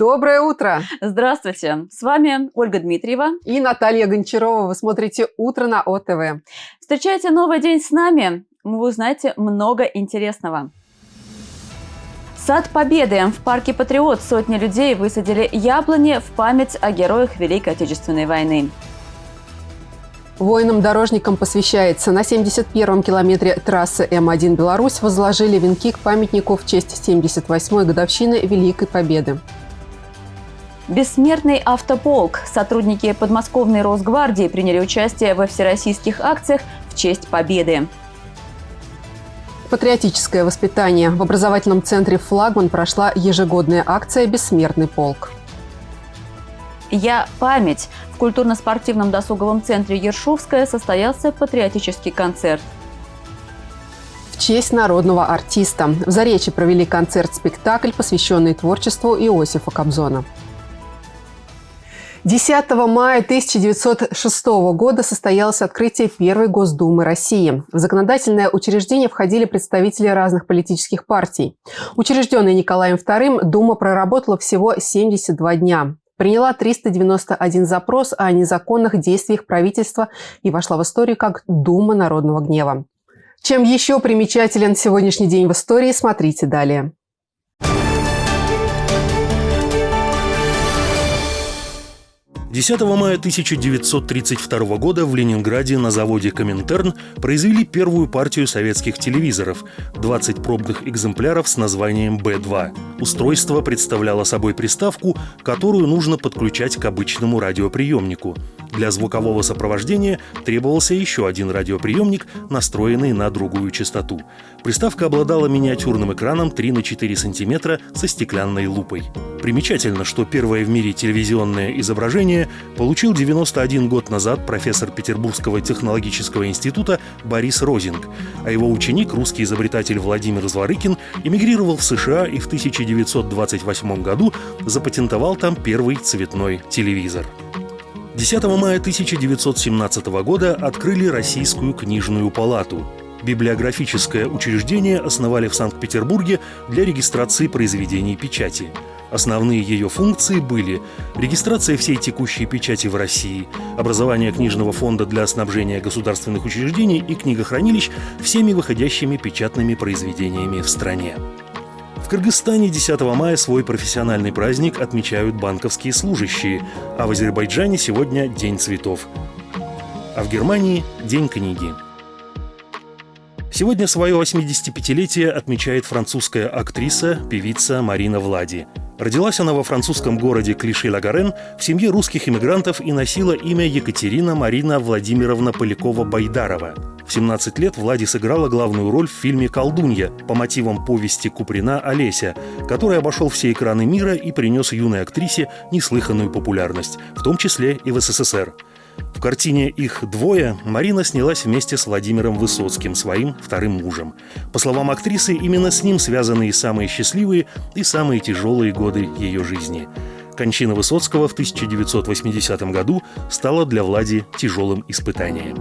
Доброе утро! Здравствуйте! С вами Ольга Дмитриева и Наталья Гончарова. Вы смотрите «Утро на ОТВ». Встречайте новый день с нами. Вы узнаете много интересного. Сад Победы. В парке Патриот сотни людей высадили яблони в память о героях Великой Отечественной войны. Воинам-дорожникам посвящается. На 71-м километре трассы М1 «Беларусь» возложили венки к памятнику в честь 78-й годовщины Великой Победы. Бессмертный автополк. Сотрудники подмосковной Росгвардии приняли участие во всероссийских акциях в честь Победы. Патриотическое воспитание. В образовательном центре «Флагман» прошла ежегодная акция «Бессмертный полк». «Я память». В культурно-спортивном досуговом центре Ершовская состоялся патриотический концерт. В честь народного артиста. В Заречье провели концерт-спектакль, посвященный творчеству Иосифа Кобзона. 10 мая 1906 года состоялось открытие Первой Госдумы России. В законодательное учреждение входили представители разных политических партий. Учрежденная Николаем II, Дума проработала всего 72 дня приняла 391 запрос о незаконных действиях правительства и вошла в историю как Дума народного гнева. Чем еще примечателен сегодняшний день в истории, смотрите далее. 10 мая 1932 года в Ленинграде на заводе «Коминтерн» произвели первую партию советских телевизоров – 20 пробных экземпляров с названием «Б-2». Устройство представляло собой приставку, которую нужно подключать к обычному радиоприемнику. Для звукового сопровождения требовался еще один радиоприемник, настроенный на другую частоту. Приставка обладала миниатюрным экраном 3 на 4 сантиметра со стеклянной лупой. Примечательно, что первое в мире телевизионное изображение получил 91 год назад профессор Петербургского технологического института Борис Розинг, а его ученик, русский изобретатель Владимир Зворыкин, эмигрировал в США и в 1928 году запатентовал там первый цветной телевизор. 10 мая 1917 года открыли Российскую книжную палату. Библиографическое учреждение основали в Санкт-Петербурге для регистрации произведений печати. Основные ее функции были регистрация всей текущей печати в России, образование книжного фонда для снабжения государственных учреждений и книгохранилищ всеми выходящими печатными произведениями в стране. Кыргызстане 10 мая свой профессиональный праздник отмечают банковские служащие, а в Азербайджане сегодня День цветов. А в Германии – День книги. Сегодня свое 85-летие отмечает французская актриса, певица Марина Влади. Родилась она во французском городе Клиши-Лагарен в семье русских иммигрантов и носила имя Екатерина Марина Владимировна Полякова-Байдарова. В 17 лет Влади сыграла главную роль в фильме «Колдунья» по мотивам повести Куприна «Олеся», который обошел все экраны мира и принес юной актрисе неслыханную популярность, в том числе и в СССР. В картине «Их двое» Марина снялась вместе с Владимиром Высоцким, своим вторым мужем. По словам актрисы, именно с ним связаны и самые счастливые, и самые тяжелые годы ее жизни. Кончина Высоцкого в 1980 году стала для Влади тяжелым испытанием.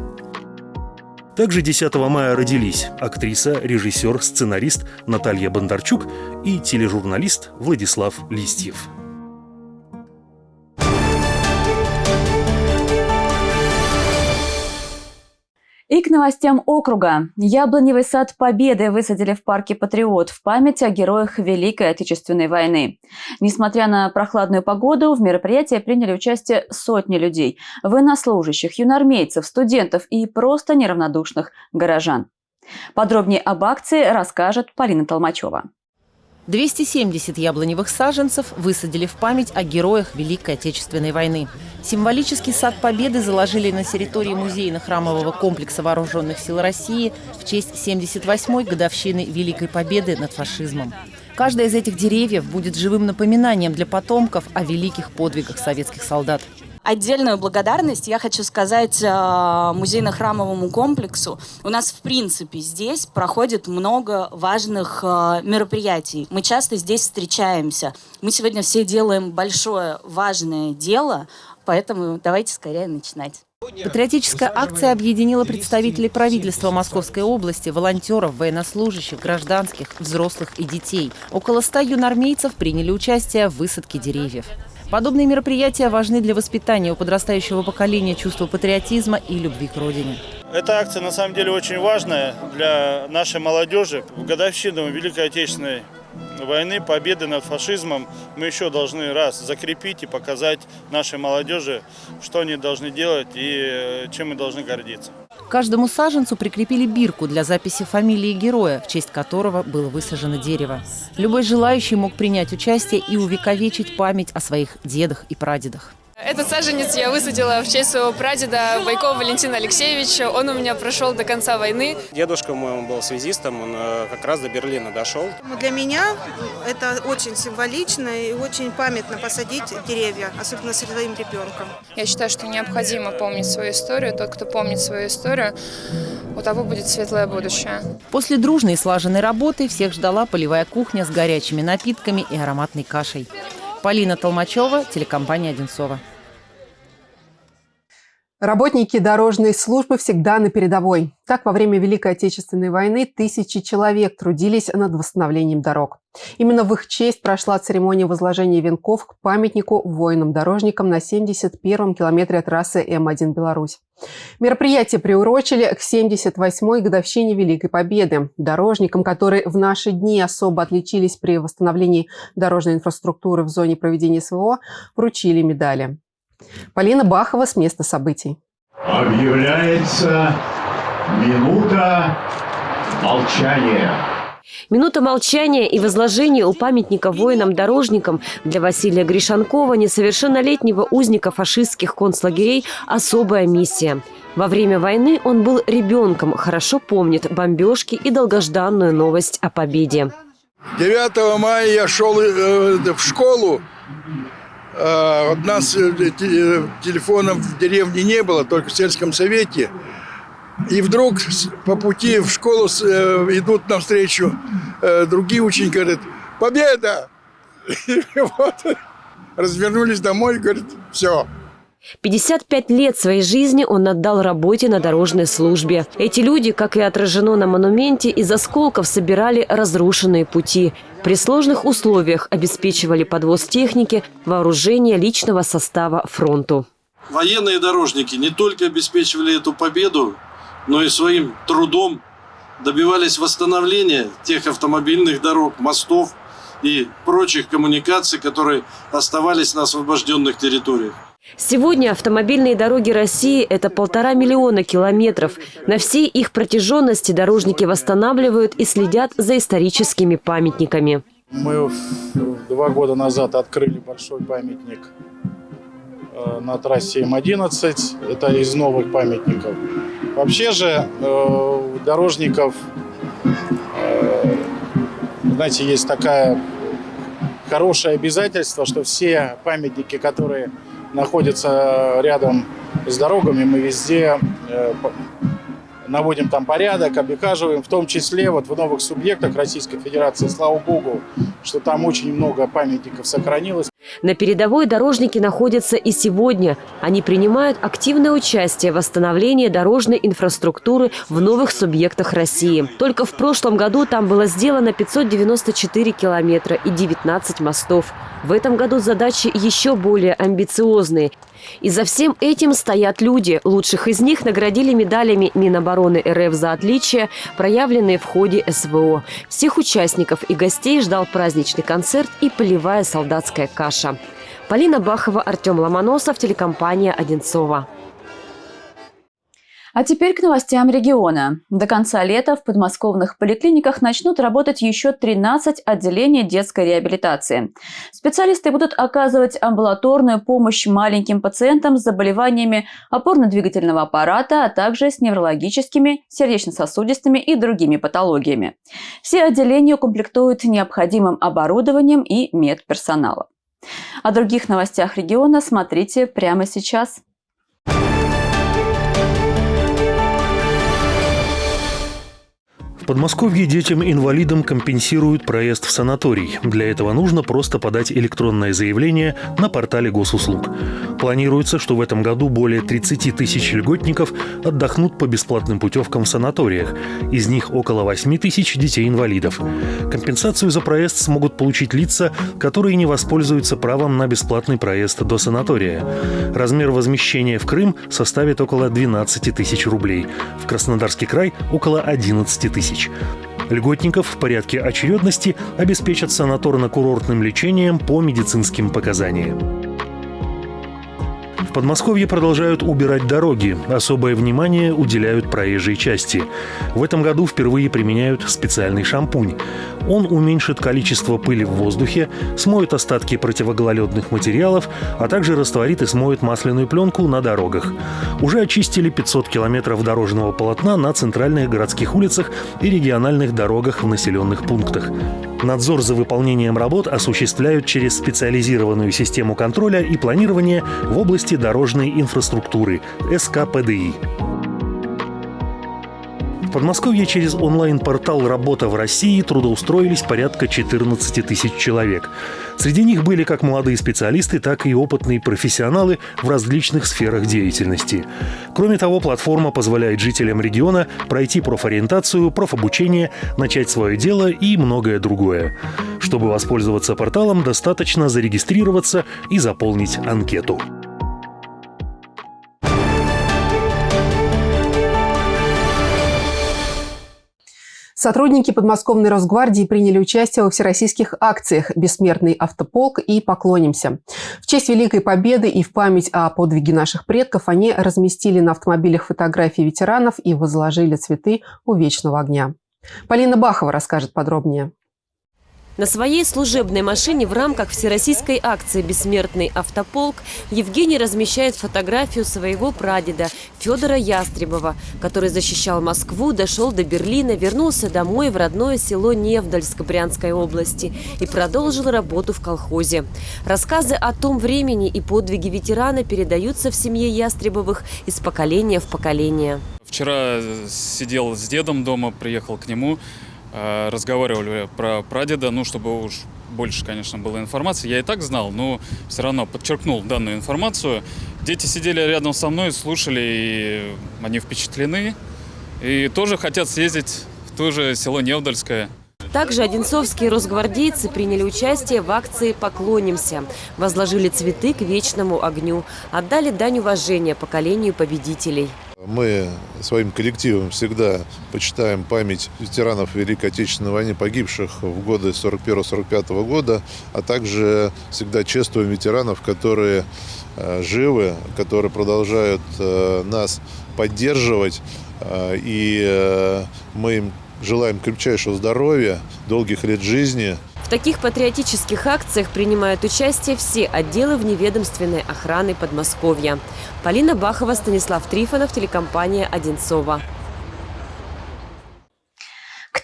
Также 10 мая родились актриса, режиссер, сценарист Наталья Бондарчук и тележурналист Владислав Листьев. И к новостям округа. Яблоневый сад Победы высадили в парке Патриот в память о героях Великой Отечественной войны. Несмотря на прохладную погоду, в мероприятии приняли участие сотни людей – военнослужащих, юнормейцев, студентов и просто неравнодушных горожан. Подробнее об акции расскажет Полина Толмачева. 270 яблоневых саженцев высадили в память о героях Великой Отечественной войны. Символический сад Победы заложили на территории музейно-храмового комплекса Вооруженных сил России в честь 78-й годовщины Великой Победы над фашизмом. Каждая из этих деревьев будет живым напоминанием для потомков о великих подвигах советских солдат. Отдельную благодарность я хочу сказать э, музейно-храмовому комплексу. У нас, в принципе, здесь проходит много важных э, мероприятий. Мы часто здесь встречаемся. Мы сегодня все делаем большое, важное дело, поэтому давайте скорее начинать. Патриотическая акция объединила представителей правительства Московской области, волонтеров, военнослужащих, гражданских, взрослых и детей. Около ста юнормейцев приняли участие в высадке деревьев. Подобные мероприятия важны для воспитания у подрастающего поколения чувства патриотизма и любви к родине. Эта акция на самом деле очень важная для нашей молодежи. В годовщину Великой Отечественной войны, победы над фашизмом мы еще должны раз закрепить и показать нашей молодежи, что они должны делать и э, чем мы должны гордиться. Каждому саженцу прикрепили бирку для записи фамилии героя, в честь которого было высажено дерево. Любой желающий мог принять участие и увековечить память о своих дедах и прадедах. Этот саженец я высадила в честь своего прадеда Байкова Валентина Алексеевича. Он у меня прошел до конца войны. Дедушка мой, он был связистом, он э, как раз до Берлина дошел. Для меня это очень символично и очень памятно посадить деревья, особенно с своим ребенком. Я считаю, что необходимо помнить свою историю. Тот, кто помнит свою историю, у того будет светлое будущее. После дружной и слаженной работы всех ждала полевая кухня с горячими напитками и ароматной кашей. Полина Толмачева, телекомпания «Одинцова». Работники дорожной службы всегда на передовой. Так, во время Великой Отечественной войны тысячи человек трудились над восстановлением дорог. Именно в их честь прошла церемония возложения венков к памятнику воинам-дорожникам на 71-м километре трассы М1 Беларусь. Мероприятие приурочили к 78-й годовщине Великой Победы. Дорожникам, которые в наши дни особо отличились при восстановлении дорожной инфраструктуры в зоне проведения СВО, вручили медали. Полина Бахова с места событий. Объявляется минута молчания. Минута молчания и возложения у памятника воинам-дорожникам для Василия Гришанкова, несовершеннолетнего узника фашистских концлагерей, особая миссия. Во время войны он был ребенком, хорошо помнит бомбежки и долгожданную новость о победе. 9 мая я шел э, в школу, у нас э, телефонов в деревне не было, только в сельском совете. И вдруг по пути в школу э, идут навстречу э, другие ученики, говорят, победа! И вот развернулись домой говорят, все, 55 лет своей жизни он отдал работе на дорожной службе. Эти люди, как и отражено на монументе, из осколков собирали разрушенные пути. При сложных условиях обеспечивали подвоз техники, вооружение личного состава фронту. Военные дорожники не только обеспечивали эту победу, но и своим трудом добивались восстановления тех автомобильных дорог, мостов и прочих коммуникаций, которые оставались на освобожденных территориях. Сегодня автомобильные дороги России – это полтора миллиона километров. На всей их протяженности дорожники восстанавливают и следят за историческими памятниками. Мы два года назад открыли большой памятник э, на трассе М11. Это из новых памятников. Вообще же э, дорожников, э, знаете, есть такая хорошее обязательство, что все памятники, которые находятся рядом с дорогами, мы везде э, наводим там порядок, обихаживаем, в том числе вот в новых субъектах Российской Федерации, слава богу, что там очень много памятников сохранилось. На передовой дорожники находятся и сегодня. Они принимают активное участие в восстановлении дорожной инфраструктуры в новых субъектах России. Только в прошлом году там было сделано 594 километра и 19 мостов. В этом году задачи еще более амбициозные. И за всем этим стоят люди. Лучших из них наградили медалями Минобороны РФ за отличия, проявленные в ходе СВО. Всех участников и гостей ждал праздничный концерт и полевая солдатская каша. Полина Бахова, Артем Ломоносов, телекомпания «Одинцова». А теперь к новостям региона. До конца лета в подмосковных поликлиниках начнут работать еще 13 отделений детской реабилитации. Специалисты будут оказывать амбулаторную помощь маленьким пациентам с заболеваниями опорно-двигательного аппарата, а также с неврологическими, сердечно-сосудистыми и другими патологиями. Все отделения укомплектуют необходимым оборудованием и медперсоналом. О других новостях региона смотрите прямо сейчас. Подмосковье детям-инвалидам компенсируют проезд в санаторий. Для этого нужно просто подать электронное заявление на портале госуслуг. Планируется, что в этом году более 30 тысяч льготников отдохнут по бесплатным путевкам в санаториях. Из них около 8 тысяч детей-инвалидов. Компенсацию за проезд смогут получить лица, которые не воспользуются правом на бесплатный проезд до санатория. Размер возмещения в Крым составит около 12 тысяч рублей. В Краснодарский край – около 11 тысяч тысяч. Льготников в порядке очередности обеспечат санаторно-курортным лечением по медицинским показаниям. В Подмосковье продолжают убирать дороги. Особое внимание уделяют проезжей части. В этом году впервые применяют специальный шампунь. Он уменьшит количество пыли в воздухе, смоет остатки противогололедных материалов, а также растворит и смоет масляную пленку на дорогах. Уже очистили 500 километров дорожного полотна на центральных городских улицах и региональных дорогах в населенных пунктах. Надзор за выполнением работ осуществляют через специализированную систему контроля и планирования в области дорожной инфраструктуры – СКПДИ. В Подмосковье через онлайн-портал «Работа в России» трудоустроились порядка 14 тысяч человек. Среди них были как молодые специалисты, так и опытные профессионалы в различных сферах деятельности. Кроме того, платформа позволяет жителям региона пройти профориентацию, профобучение, начать свое дело и многое другое. Чтобы воспользоваться порталом, достаточно зарегистрироваться и заполнить анкету. Сотрудники подмосковной Росгвардии приняли участие во всероссийских акциях «Бессмертный автополк» и «Поклонимся». В честь Великой Победы и в память о подвиге наших предков они разместили на автомобилях фотографии ветеранов и возложили цветы у вечного огня. Полина Бахова расскажет подробнее. На своей служебной машине в рамках всероссийской акции «Бессмертный автополк» Евгений размещает фотографию своего прадеда Федора Ястребова, который защищал Москву, дошел до Берлина, вернулся домой в родное село Невдальск Брянской области и продолжил работу в колхозе. Рассказы о том времени и подвиги ветерана передаются в семье Ястребовых из поколения в поколение. Вчера сидел с дедом дома, приехал к нему, разговаривали про прадеда, ну, чтобы уж больше, конечно, было информации. Я и так знал, но все равно подчеркнул данную информацию. Дети сидели рядом со мной, слушали, и они впечатлены. И тоже хотят съездить в то же село Невдальское. Также одинцовские росгвардейцы приняли участие в акции «Поклонимся». Возложили цветы к вечному огню. Отдали дань уважения поколению победителей. Мы своим коллективом всегда почитаем память ветеранов Великой Отечественной войны, погибших в годы 41-45 года, а также всегда чествуем ветеранов, которые э, живы, которые продолжают э, нас поддерживать. Э, и мы им желаем крепчайшего здоровья, долгих лет жизни – в таких патриотических акциях принимают участие все отделы вневедомственной охраны Подмосковья. Полина Бахова, Станислав Трифонов, телекомпания «Одинцова».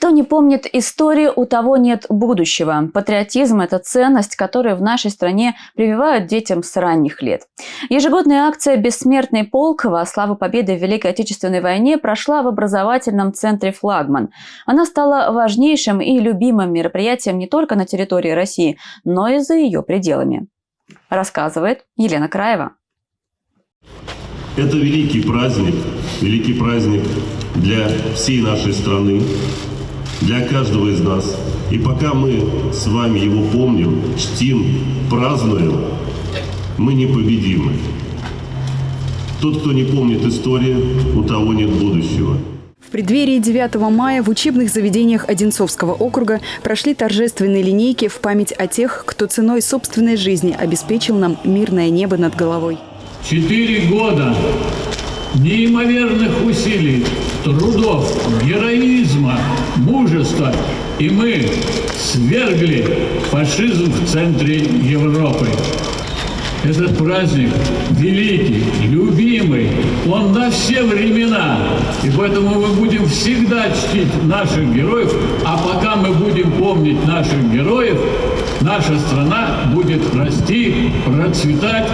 Кто не помнит историю, у того нет будущего. Патриотизм – это ценность, которую в нашей стране прививают детям с ранних лет. Ежегодная акция «Бессмертный полк» во славу победы в Великой Отечественной войне прошла в образовательном центре «Флагман». Она стала важнейшим и любимым мероприятием не только на территории России, но и за ее пределами. Рассказывает Елена Краева. Это великий праздник, великий праздник для всей нашей страны, для каждого из нас. И пока мы с вами его помним, чтим, празднуем, мы непобедимы. Тот, кто не помнит историю, у того нет будущего. В преддверии 9 мая в учебных заведениях Одинцовского округа прошли торжественные линейки в память о тех, кто ценой собственной жизни обеспечил нам мирное небо над головой. Четыре года неимоверных усилий, трудов, героизма, мужества, и мы свергли фашизм в центре Европы. Этот праздник великий, любимый, он на все времена. И поэтому мы будем всегда чтить наших героев, а пока мы будем помнить наших героев, наша страна будет расти, процветать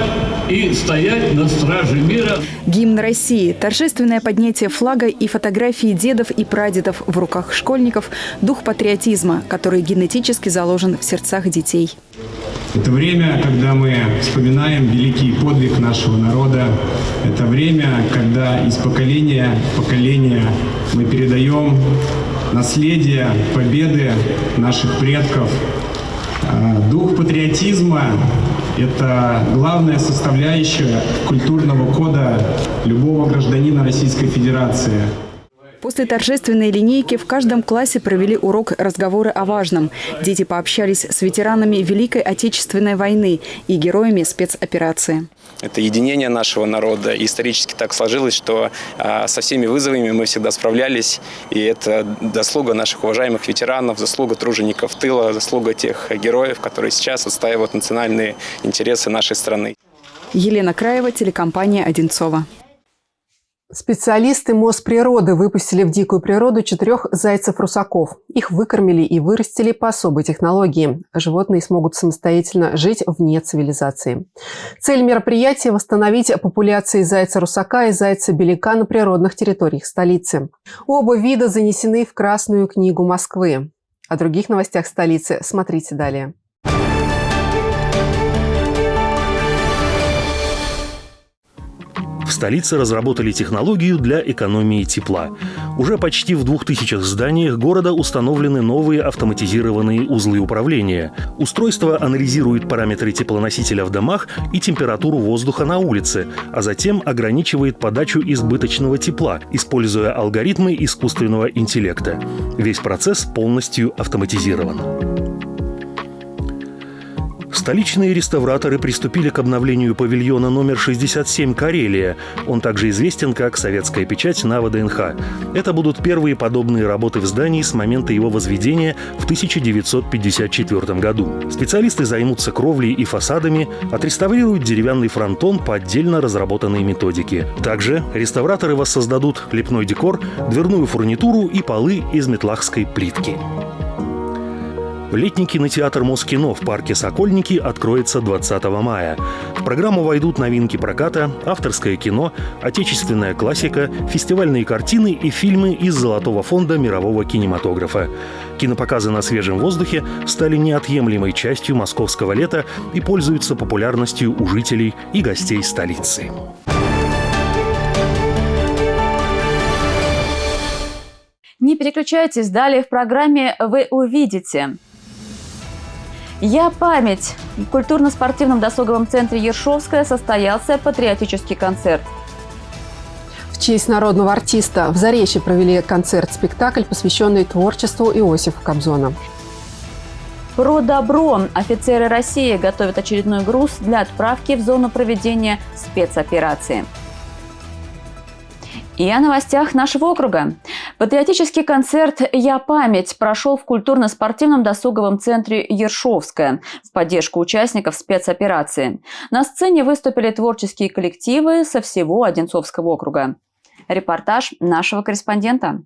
и стоять на страже мира. Гимн России, торжественное поднятие флага и фотографии дедов и прадедов в руках школьников – дух патриотизма, который генетически заложен в сердцах детей. Это время, когда мы вспоминаем великий подвиг нашего народа. Это время, когда из поколения в поколение мы передаем наследие победы наших предков. А, дух патриотизма – это главная составляющая культурного кода любого гражданина Российской Федерации. После торжественной линейки в каждом классе провели урок разговоры о важном. Дети пообщались с ветеранами Великой Отечественной войны и героями спецоперации. Это единение нашего народа. И исторически так сложилось, что а, со всеми вызовами мы всегда справлялись. И это заслуга наших уважаемых ветеранов, заслуга тружеников тыла, заслуга тех героев, которые сейчас отстаивают национальные интересы нашей страны. Елена Краева, телекомпания «Одинцова». Специалисты Мосприроды выпустили в дикую природу четырех зайцев-русаков. Их выкормили и вырастили по особой технологии. Животные смогут самостоятельно жить вне цивилизации. Цель мероприятия – восстановить популяции зайца-русака и зайца-беляка на природных территориях столицы. Оба вида занесены в Красную книгу Москвы. О других новостях столицы смотрите далее. В столице разработали технологию для экономии тепла. Уже почти в двух тысячах зданиях города установлены новые автоматизированные узлы управления. Устройство анализирует параметры теплоносителя в домах и температуру воздуха на улице, а затем ограничивает подачу избыточного тепла, используя алгоритмы искусственного интеллекта. Весь процесс полностью автоматизирован. Столичные реставраторы приступили к обновлению павильона номер 67 «Карелия». Он также известен как «Советская печать» на ВДНХ. Это будут первые подобные работы в здании с момента его возведения в 1954 году. Специалисты займутся кровлей и фасадами, отреставрируют деревянный фронтон по отдельно разработанной методике. Также реставраторы воссоздадут лепной декор, дверную фурнитуру и полы из метлахской плитки. Летний кинотеатр Москино в парке «Сокольники» откроется 20 мая. В программу войдут новинки проката, авторское кино, отечественная классика, фестивальные картины и фильмы из Золотого фонда мирового кинематографа. Кинопоказы на свежем воздухе стали неотъемлемой частью московского лета и пользуются популярностью у жителей и гостей столицы. Не переключайтесь, далее в программе вы увидите. «Я память». В культурно-спортивном досуговом центре Ершовская состоялся патриотический концерт. В честь народного артиста в Заречье провели концерт-спектакль, посвященный творчеству Иосифа Кобзона. Про добро. Офицеры России готовят очередной груз для отправки в зону проведения спецоперации. И о новостях нашего округа. Патриотический концерт «Я память» прошел в культурно-спортивном досуговом центре «Ершовская» в поддержку участников спецоперации. На сцене выступили творческие коллективы со всего Одинцовского округа. Репортаж нашего корреспондента.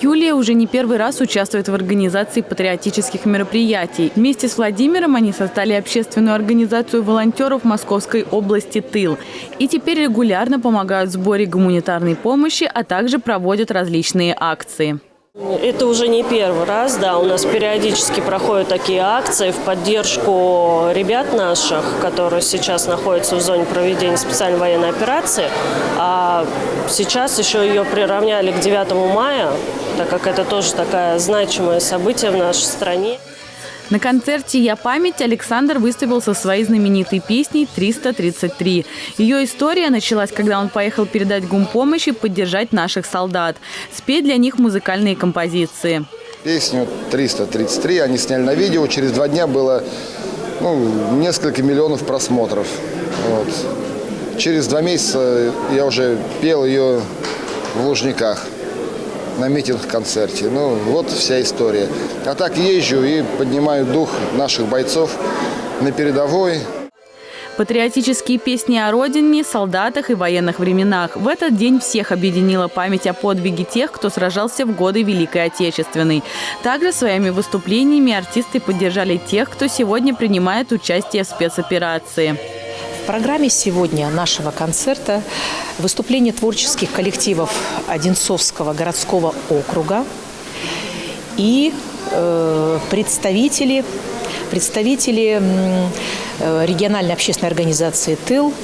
Юлия уже не первый раз участвует в организации патриотических мероприятий. Вместе с Владимиром они создали общественную организацию волонтеров Московской области «Тыл». И теперь регулярно помогают в сборе гуманитарной помощи, а также проводят различные акции. Это уже не первый раз, да, у нас периодически проходят такие акции в поддержку ребят наших, которые сейчас находятся в зоне проведения специальной военной операции. А сейчас еще ее приравняли к 9 мая, так как это тоже такое значимое событие в нашей стране. На концерте «Я память» Александр выступил со своей знаменитой песней «333». Ее история началась, когда он поехал передать гумпомощь и поддержать наших солдат, спеть для них музыкальные композиции. Песню «333» они сняли на видео. Через два дня было ну, несколько миллионов просмотров. Вот. Через два месяца я уже пел ее в Лужниках на митинг-концерте. Ну, вот вся история. А так езжу и поднимаю дух наших бойцов на передовой. Патриотические песни о родине, солдатах и военных временах. В этот день всех объединила память о подвиге тех, кто сражался в годы Великой Отечественной. Также своими выступлениями артисты поддержали тех, кто сегодня принимает участие в спецоперации. В программе сегодня нашего концерта выступление творческих коллективов Одинцовского городского округа и э, представители, представители э, региональной общественной организации «Тыл»,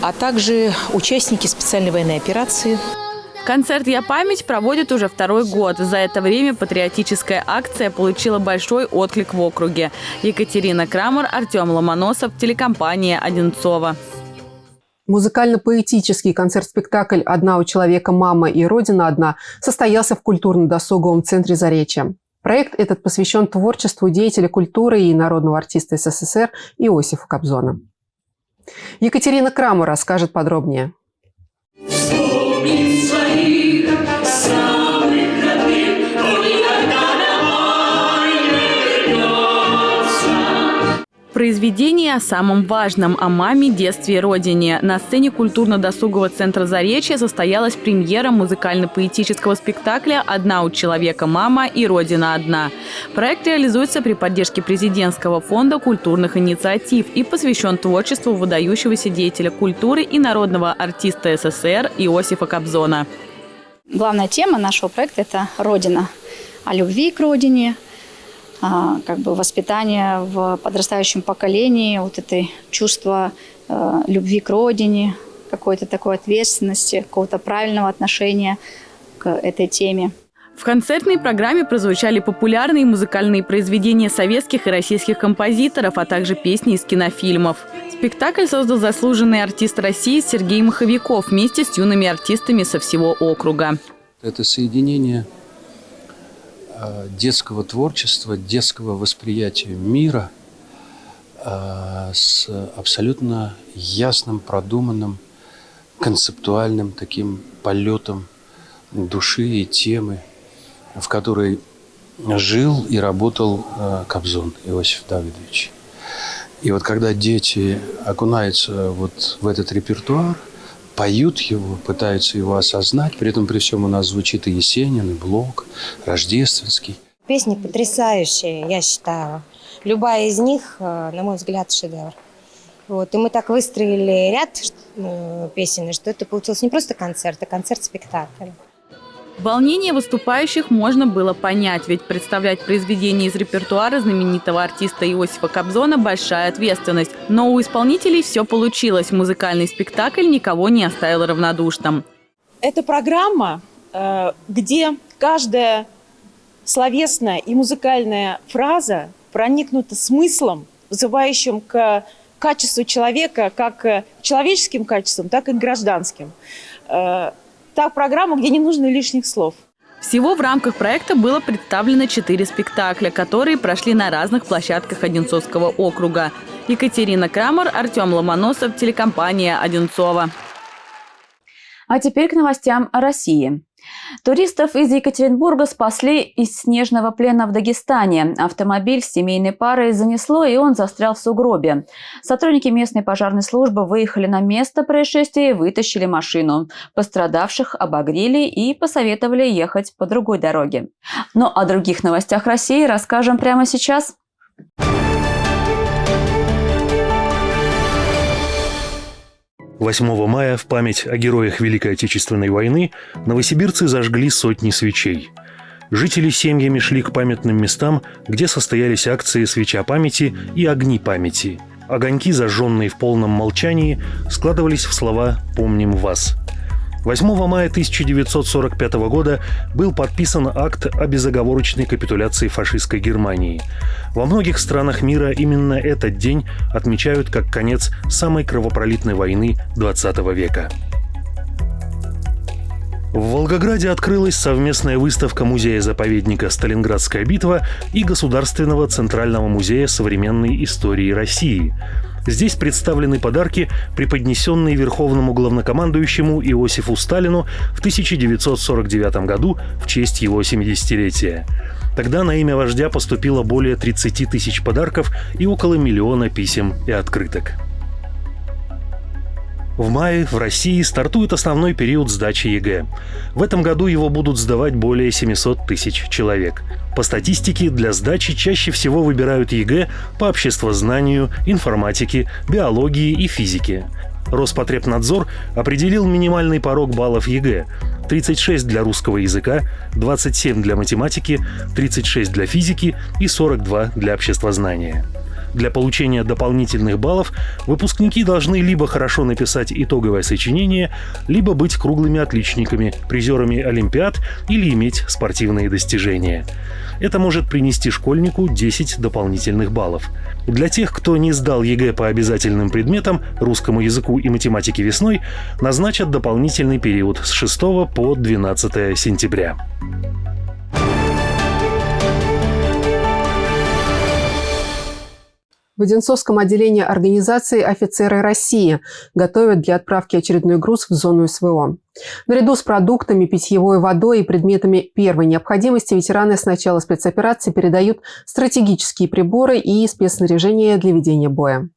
а также участники специальной военной операции – Концерт «Я память» проводит уже второй год. За это время патриотическая акция получила большой отклик в округе. Екатерина Крамер, Артем Ломоносов, телекомпания «Одинцова». Музыкально-поэтический концерт-спектакль «Одна у человека мама и Родина одна» состоялся в культурно-досуговом центре Заречья. Проект этот посвящен творчеству деятеля культуры и народного артиста СССР Иосифа Кобзона. Екатерина Крамер расскажет подробнее. Произведение о самом важном – о маме, детстве и родине. На сцене культурно-досугового центра «Заречье» состоялась премьера музыкально-поэтического спектакля «Одна у человека мама и Родина одна». Проект реализуется при поддержке президентского фонда культурных инициатив и посвящен творчеству выдающегося деятеля культуры и народного артиста СССР Иосифа Кобзона. Главная тема нашего проекта – это «Родина». О любви к родине, а, как бы воспитание в подрастающем поколении, вот это чувство э, любви к родине, какой-то такой ответственности, какого-то правильного отношения к этой теме. В концертной программе прозвучали популярные музыкальные произведения советских и российских композиторов, а также песни из кинофильмов. Спектакль создал заслуженный артист России Сергей Маховиков вместе с юными артистами со всего округа. Это соединение Э, детского творчества, детского восприятия мира э, с абсолютно ясным, продуманным, концептуальным таким полетом души и темы, в которой жил и работал э, Кобзон Иосиф Давидович. И вот когда дети окунаются вот в этот репертуар – поют его, пытаются его осознать. При этом при всем у нас звучит и Есенин, и Блок, Рождественский. Песни потрясающие, я считаю. Любая из них, э, на мой взгляд, шедевр. Вот. И мы так выстроили ряд э, песен, что это получился не просто концерт, а концерт-спектакль. Волнение выступающих можно было понять, ведь представлять произведение из репертуара знаменитого артиста Иосифа Кобзона – большая ответственность. Но у исполнителей все получилось. Музыкальный спектакль никого не оставил равнодушным. Это программа, э, где каждая словесная и музыкальная фраза проникнута смыслом, вызывающим к качеству человека, как человеческим качеством, так и гражданским. Та программа, где не нужно лишних слов. Всего в рамках проекта было представлено четыре спектакля, которые прошли на разных площадках Одинцовского округа. Екатерина Крамер, Артем Ломоносов, телекомпания «Одинцова». А теперь к новостям о России. Туристов из Екатеринбурга спасли из снежного плена в Дагестане. Автомобиль с семейной парой занесло, и он застрял в сугробе. Сотрудники местной пожарной службы выехали на место происшествия и вытащили машину. Пострадавших обогрели и посоветовали ехать по другой дороге. Но о других новостях России расскажем прямо сейчас. Thank 8 мая в память о героях Великой Отечественной войны новосибирцы зажгли сотни свечей. Жители семьями шли к памятным местам, где состоялись акции «Свеча памяти» и «Огни памяти». Огоньки, зажженные в полном молчании, складывались в слова «Помним вас». 8 мая 1945 года был подписан акт о безоговорочной капитуляции фашистской Германии. Во многих странах мира именно этот день отмечают как конец самой кровопролитной войны XX века. В Волгограде открылась совместная выставка музея-заповедника «Сталинградская битва» и Государственного центрального музея современной истории России – Здесь представлены подарки, преподнесенные верховному главнокомандующему Иосифу Сталину в 1949 году в честь его 70-летия. Тогда на имя вождя поступило более 30 тысяч подарков и около миллиона писем и открыток. В мае в России стартует основной период сдачи ЕГЭ. В этом году его будут сдавать более 700 тысяч человек. По статистике, для сдачи чаще всего выбирают ЕГЭ по обществознанию, информатике, биологии и физике. Роспотребнадзор определил минимальный порог баллов ЕГЭ – 36 для русского языка, 27 для математики, 36 для физики и 42 для обществознания. Для получения дополнительных баллов выпускники должны либо хорошо написать итоговое сочинение, либо быть круглыми отличниками, призерами Олимпиад или иметь спортивные достижения. Это может принести школьнику 10 дополнительных баллов. Для тех, кто не сдал ЕГЭ по обязательным предметам, русскому языку и математике весной, назначат дополнительный период с 6 по 12 сентября. В Одинцовском отделении организации «Офицеры России» готовят для отправки очередной груз в зону СВО. Наряду с продуктами, питьевой водой и предметами первой необходимости ветераны с начала спецоперации передают стратегические приборы и спецснаряжение для ведения боя.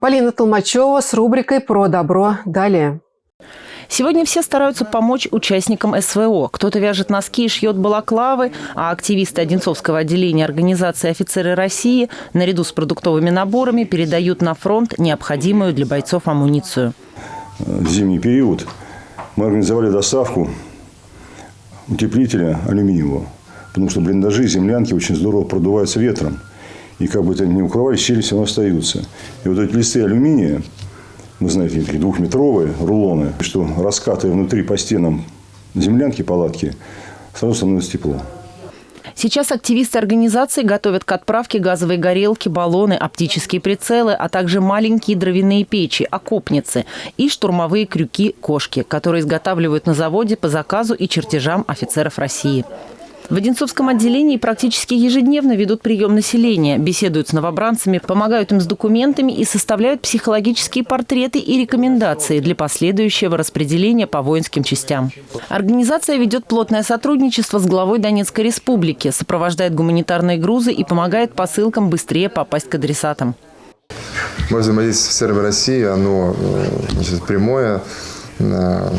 Полина Толмачева с рубрикой «Про добро» далее. Сегодня все стараются помочь участникам СВО. Кто-то вяжет носки и шьет балаклавы, а активисты Одинцовского отделения организации «Офицеры России» наряду с продуктовыми наборами передают на фронт необходимую для бойцов амуницию. В зимний период мы организовали доставку утеплителя алюминиевого, потому что блиндажи землянки очень здорово продуваются ветром. И как бы это ни укрывались, щели все равно остаются. И вот эти листы алюминия, вы знаете, такие двухметровые рулоны, что раскатывая внутри по стенам землянки, палатки, сразу становится тепло. Сейчас активисты организации готовят к отправке газовые горелки, баллоны, оптические прицелы, а также маленькие дровяные печи, окопницы и штурмовые крюки-кошки, которые изготавливают на заводе по заказу и чертежам офицеров России. В Одинцовском отделении практически ежедневно ведут прием населения, беседуют с новобранцами, помогают им с документами и составляют психологические портреты и рекомендации для последующего распределения по воинским частям. Организация ведет плотное сотрудничество с главой Донецкой республики, сопровождает гуманитарные грузы и помогает посылкам быстрее попасть к адресатам. Мое взаимодействие с офицерами России, оно э, значит, прямое, э,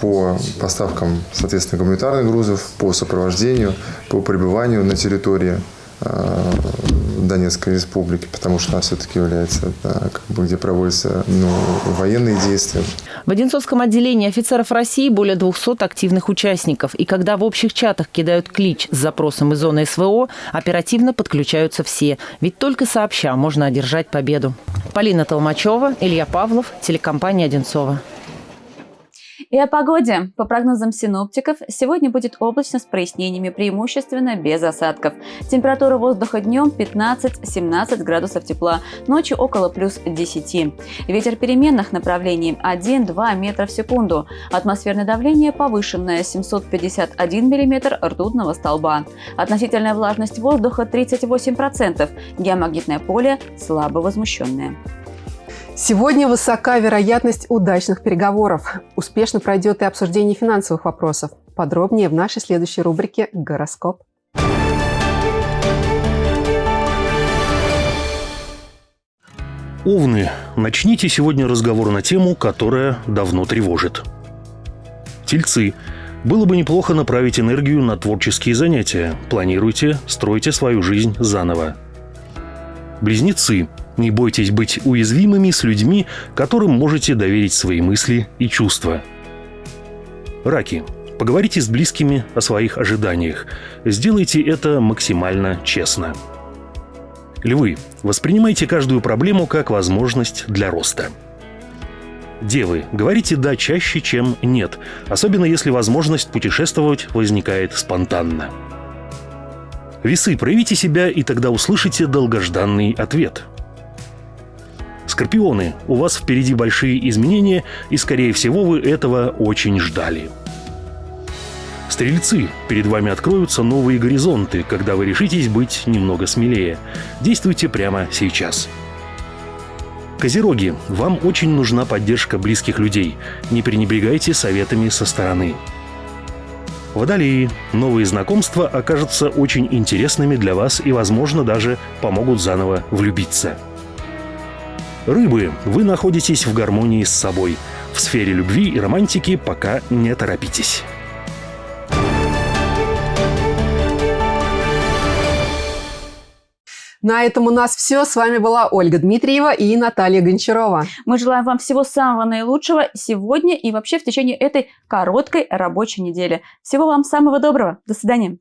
по поставкам, соответственно, гуманитарных грузов, по сопровождению, по пребыванию на территории э, Донецкой республики, потому что она все-таки является, да, как бы, где проводятся ну, военные действия. В Одинцовском отделении офицеров России более 200 активных участников. И когда в общих чатах кидают клич с запросом из зоны СВО, оперативно подключаются все. Ведь только сообща можно одержать победу. Полина Толмачева, Илья Павлов, телекомпания «Одинцова». И о погоде. По прогнозам синоптиков, сегодня будет облачно с прояснениями, преимущественно без осадков. Температура воздуха днем 15-17 градусов тепла, ночью около плюс 10. Ветер переменных направлений 1-2 метра в секунду. Атмосферное давление повышенное 751 миллиметр ртутного столба. Относительная влажность воздуха 38%. Геомагнитное поле слабо возмущенное. Сегодня высока вероятность удачных переговоров. Успешно пройдет и обсуждение финансовых вопросов. Подробнее в нашей следующей рубрике «Гороскоп». Овны, начните сегодня разговор на тему, которая давно тревожит. Тельцы, было бы неплохо направить энергию на творческие занятия. Планируйте, стройте свою жизнь заново. Близнецы, не бойтесь быть уязвимыми с людьми, которым можете доверить свои мысли и чувства. Раки. Поговорите с близкими о своих ожиданиях. Сделайте это максимально честно. Львы. Воспринимайте каждую проблему как возможность для роста. Девы, говорите «да» чаще, чем «нет», особенно если возможность путешествовать возникает спонтанно. Весы, проявите себя, и тогда услышите долгожданный ответ – Скорпионы, у вас впереди большие изменения, и, скорее всего, вы этого очень ждали. Стрельцы, перед вами откроются новые горизонты, когда вы решитесь быть немного смелее. Действуйте прямо сейчас. Козероги, вам очень нужна поддержка близких людей. Не пренебрегайте советами со стороны. Водолеи. Новые знакомства окажутся очень интересными для вас и, возможно, даже помогут заново влюбиться. Рыбы, вы находитесь в гармонии с собой. В сфере любви и романтики пока не торопитесь. На этом у нас все. С вами была Ольга Дмитриева и Наталья Гончарова. Мы желаем вам всего самого наилучшего сегодня и вообще в течение этой короткой рабочей недели. Всего вам самого доброго. До свидания.